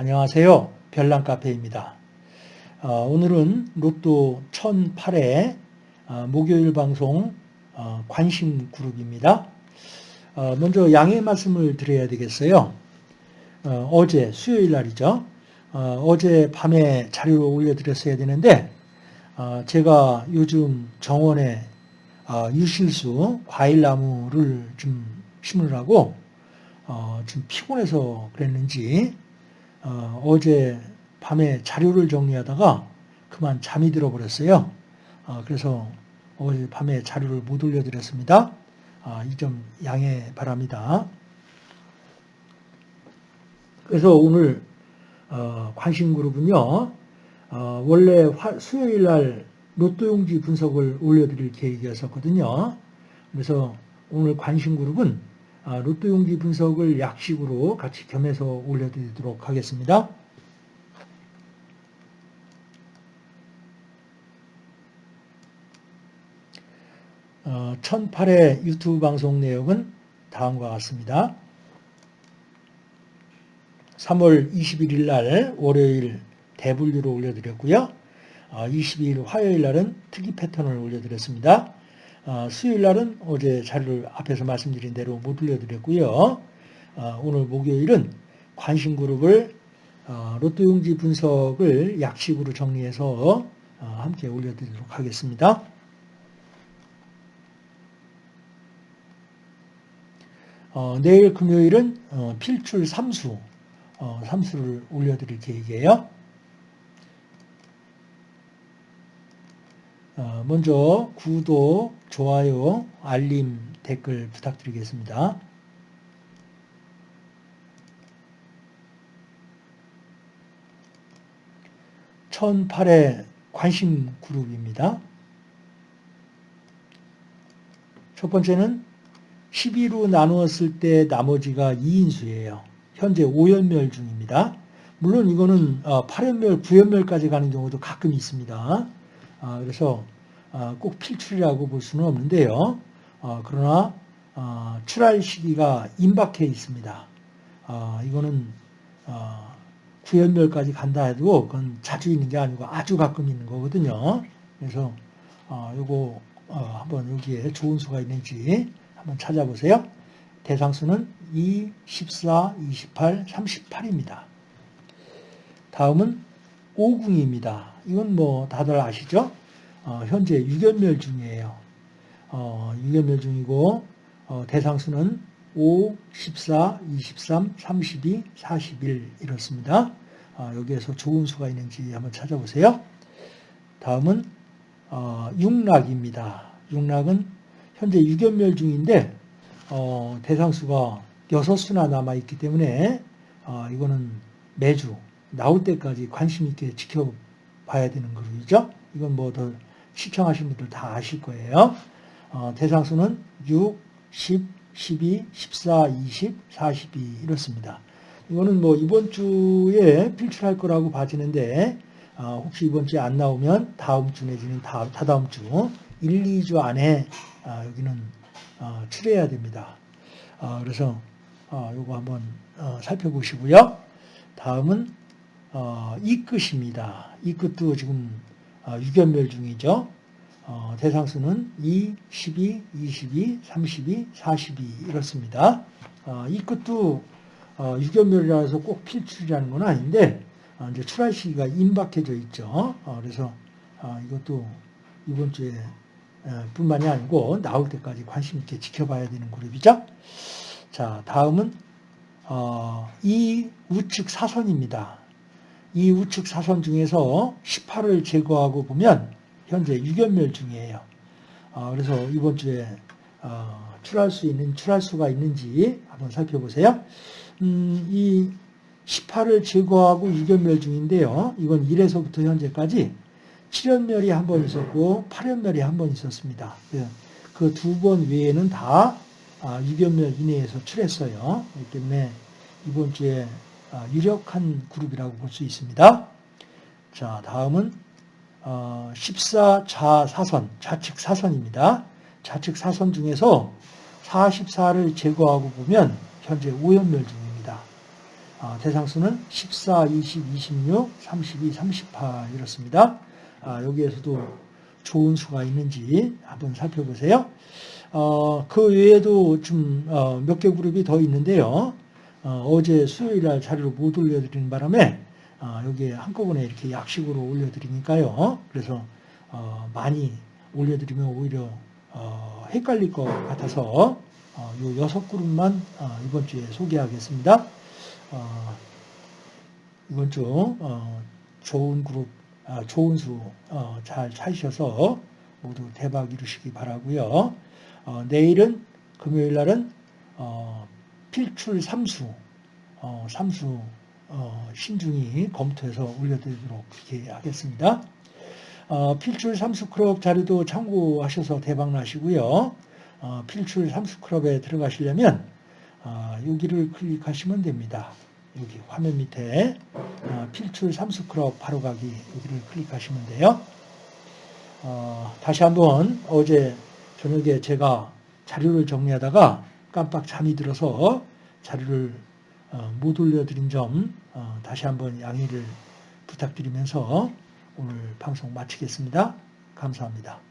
안녕하세요. 별난카페입니다. 어, 오늘은 로또 1008회 어, 목요일 방송 어, 관심 그룹입니다. 어, 먼저 양해 말씀을 드려야 되겠어요. 어, 제 수요일 날이죠. 어, 제 밤에 자료를 올려드렸어야 되는데 제가 요즘 정원에 유실수 과일나무를 좀 심으라고 좀 피곤해서 그랬는지 어, 제 밤에 자료를 정리하다가 그만 잠이 들어버렸어요. 어, 그래서 어제 밤에 자료를 못 올려드렸습니다. 아, 이 점 양해 바랍니다. 그래서 오늘 어, 관심 그룹은요. 어, 원래 수요일 날 로또 용지 분석을 올려드릴 계획이었었거든요. 그래서 오늘 관심 그룹은 아, 로또 용지 분석을 약식으로 같이 겸해서 올려드리도록 하겠습니다. 어, 1008회 유튜브 방송 내용은 다음과 같습니다. 3월 21일 날 월요일 대분류로 올려드렸고요. 22일 어, 화요일 날은 특이 패턴을 올려드렸습니다. 어, 수요일 날은 어제 자료를 앞에서 말씀드린 대로 못 올려드렸고요. 어, 오늘 목요일은 관심 그룹을 어, 로또 용지 분석을 약식으로 정리해서 함께 올려드리도록 하겠습니다. 내일 금요일은 필출 3수, 3수를 올려드릴 계획이에요. 먼저 구독, 좋아요, 알림, 댓글 부탁드리겠습니다. 천팔의 관심 그룹입니다. 첫 번째는 12로 나누었을 때 나머지가 2인수예요. 현재 5연멸 중입니다. 물론 이거는 8연멸, 어, 9연멸까지 가는 경우도 가끔 있습니다. 아, 그래서 아, 꼭 필출이라고 볼 수는 없는데요. 아, 그러나 출할 시기가 임박해 있습니다. 이거는 구연멸까지 간다 해도 그건 자주 있는 게 아니고 아주 가끔 있는 거거든요. 그래서 이거 한번 여기에 좋은 수가 있는지 한번 찾아보세요. 대상수는 2, 14, 28, 38입니다. 다음은 오궁입니다. 이건 뭐 다들 아시죠? 어, 현재 6연멸 중이에요. 어, 6연멸 중이고 어, 대상수는 5, 14, 23, 32, 41 이렇습니다. 어, 여기에서 좋은 수가 있는지 한번 찾아보세요. 다음은 어, 육락입니다. 육락은 현재 6연멸 중인데 어, 대상수가 6수나 남아있기 때문에 어, 이거는 매주 나올 때까지 관심 있게 지켜봐야 되는 그룹이죠. 이건 뭐 더 시청하신 분들 다 아실 거예요. 어, 대상수는 6, 10, 12, 14, 20, 42 이렇습니다. 이거는 뭐 이번 주에 필출할 거라고 봐지는데 어, 혹시 이번 주에 안 나오면 다음 주 내지는 다음, 다다음 주 1, 2주 안에 어, 여기는 어, 출해야 됩니다. 어, 그래서 어, 이거 한번 어, 살펴보시고요. 다음은 어, 이 끝입니다. 이 끝도 지금 어, 유견멸 중이죠. 어, 대상수는 2, 12, 22, 32, 42 이렇습니다. 어, 이 끝도 어, 유견멸이라서 꼭 필출이라는 건 아닌데 어, 이제 출할 시기가 임박해져 있죠. 어, 그래서 이것도 이번 주에 뿐만이 아니고 나올 때까지 관심 있게 지켜봐야 되는 그룹이죠. 자, 다음은 이 우측 사선입니다. 이 우측 사선 중에서 18을 제거하고 보면 현재 6연멸 중이에요. 어, 그래서 이번 주에 어, 출할 수 있는 출할 수가 있는지 한번 살펴보세요. 음, 이 18을 제거하고 6연멸 중인데요. 이건 1에서부터 현재까지 7연멸이 한 번 있었고 8연멸이 한 번 있었습니다. 그 두 번 외에는 다 6연멸 아, 이내에서 출했어요. 그렇기 때문에 이번 주에 아, 유력한 그룹이라고 볼 수 있습니다. 자, 다음은 14좌 어, 사선, 좌측 사선입니다. 좌측 사선 중에서 44를 제거하고 보면 현재 5연멸 중입니다. 아, 대상수는 14, 20, 26, 32, 38 이렇습니다. 아, 여기에서도 좋은 수가 있는지 한번 살펴보세요. 어, 그 외에도 좀몇개 그룹이 더 있는데요. 어, 제 수요일 날 자료를 못 올려드리는 바람에 어, 여기에 한꺼번에 이렇게 약식으로 올려드리니까요. 그래서 어, 많이 올려드리면 오히려 어, 헷갈릴 것 같아서 어, 요 여섯 그룹만 어, 이번 주에 소개하겠습니다. 어, 이번 주 어, 좋은 그룹, 아, 좋은 수 잘 찾으셔서 모두 대박 이루시기 바라고요. 어, 내일은 금요일 날은 어, 필출 삼수, 어, 삼수 어, 신중히 검토해서 올려드리도록 그렇게 하겠습니다. 어, 필출 삼수 클럽 자료도 참고하셔서 대박 나시고요. 어, 필출 삼수 클럽에 들어가시려면 여기를 클릭하시면 됩니다. 여기 화면 밑에 필출 삼수 클럽 바로 가기 여기를 클릭하시면 돼요. 다시 한번 어제 저녁에 제가 자료를 정리하다가 깜빡 잠이 들어서 자료를 어, 못 올려드린 점 어, 다시 한번 양해를 부탁드리면서 오늘 방송 마치겠습니다. 감사합니다.